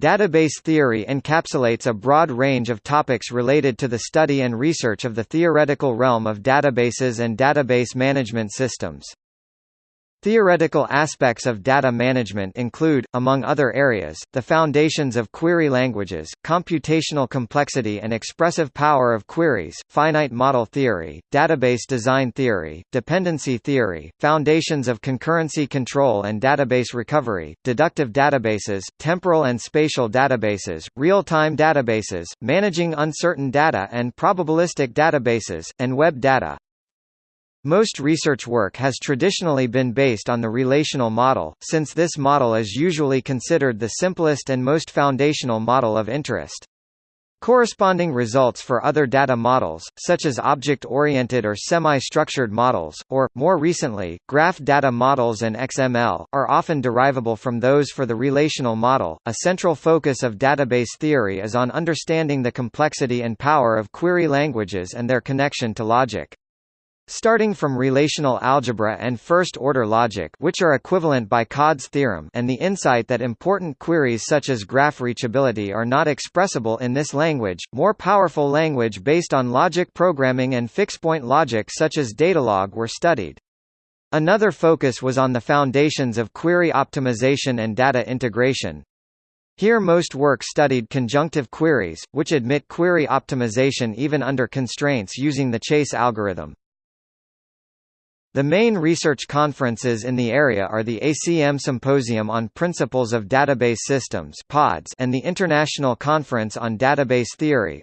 Database theory encapsulates a broad range of topics related to the study and research of the theoretical realm of databases and database management systems. Theoretical aspects of data management include, among other areas, the foundations of query languages, computational complexity and expressive power of queries, finite model theory, database design theory, dependency theory, foundations of concurrency control and database recovery, deductive databases, temporal and spatial databases, real-time databases, managing uncertain data and probabilistic databases, and web data. Most research work has traditionally been based on the relational model, since this model is usually considered the simplest and most foundational model of interest. Corresponding results for other data models, such as object-oriented or semi-structured models, or, more recently, graph data models and XML, are often derivable from those for the relational model. A central focus of database theory is on understanding the complexity and power of query languages and their connection to logic. Starting from relational algebra and first-order logic which are equivalent by Codd's theorem and the insight that important queries such as graph reachability are not expressible in this language, more powerful language based on logic programming and fixed-point logic such as Datalog were studied. Another focus was on the foundations of query optimization and data integration. Here most work studied conjunctive queries, which admit query optimization even under constraints using the Chase algorithm. The main research conferences in the area are the ACM Symposium on Principles of Database Systems and the International Conference on Database Theory.